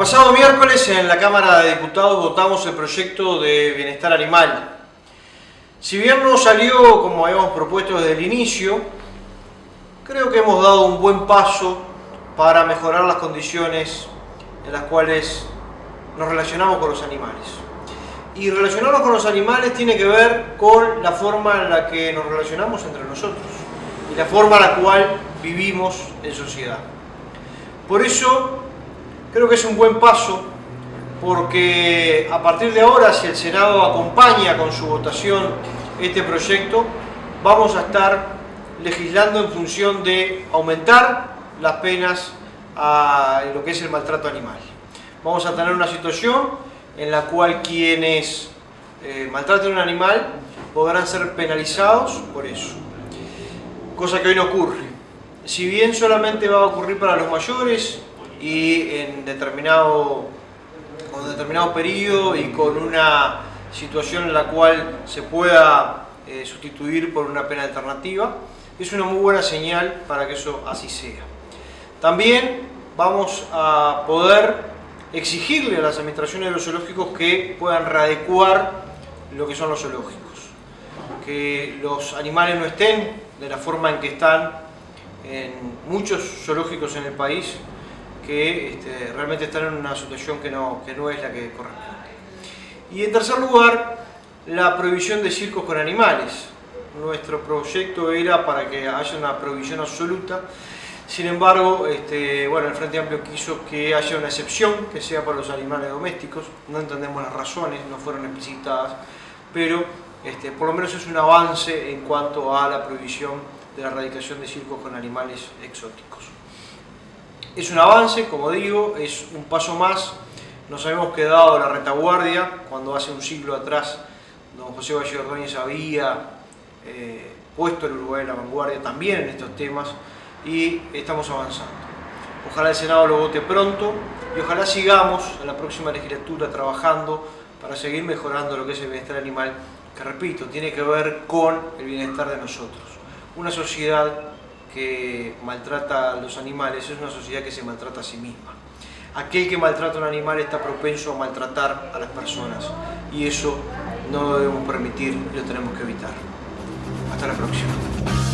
pasado miércoles en la Cámara de Diputados votamos el proyecto de bienestar animal. Si bien no salió como habíamos propuesto desde el inicio, creo que hemos dado un buen paso para mejorar las condiciones en las cuales nos relacionamos con los animales. Y relacionarnos con los animales tiene que ver con la forma en la que nos relacionamos entre nosotros y la forma en la cual vivimos en sociedad. Por eso creo que es un buen paso porque a partir de ahora, si el Senado acompaña con su votación este proyecto, vamos a estar legislando en función de aumentar las penas a lo que es el maltrato animal. Vamos a tener una situación en la cual quienes eh, maltraten un animal podrán ser penalizados por eso, cosa que hoy no ocurre. Si bien solamente va a ocurrir para los mayores y en determinado, con determinado periodo y con una situación en la cual se pueda eh, sustituir por una pena alternativa, es una muy buena señal para que eso así sea. También vamos a poder exigirle a las administraciones de los zoológicos que puedan readecuar lo que son los zoológicos. Que los animales no estén de la forma en que están en muchos zoológicos en el país, que este, realmente están en una situación que no, que no es la que corresponde. Y en tercer lugar, la prohibición de circos con animales. Nuestro proyecto era para que haya una prohibición absoluta, sin embargo, este, bueno, el Frente Amplio quiso que haya una excepción, que sea para los animales domésticos, no entendemos las razones, no fueron explicitadas, pero este, por lo menos es un avance en cuanto a la prohibición de la erradicación de circos con animales exóticos. Es un avance, como digo, es un paso más, nos habíamos quedado la retaguardia cuando hace un siglo atrás don José Valle Ordóñez había eh, puesto el Uruguay en la vanguardia también en estos temas y estamos avanzando. Ojalá el Senado lo vote pronto y ojalá sigamos en la próxima legislatura trabajando para seguir mejorando lo que es el bienestar animal, que repito, tiene que ver con el bienestar de nosotros. Una sociedad que maltrata a los animales es una sociedad que se maltrata a sí misma. Aquel que maltrata a un animal está propenso a maltratar a las personas y eso no lo debemos permitir y lo tenemos que evitar. Hasta la próxima.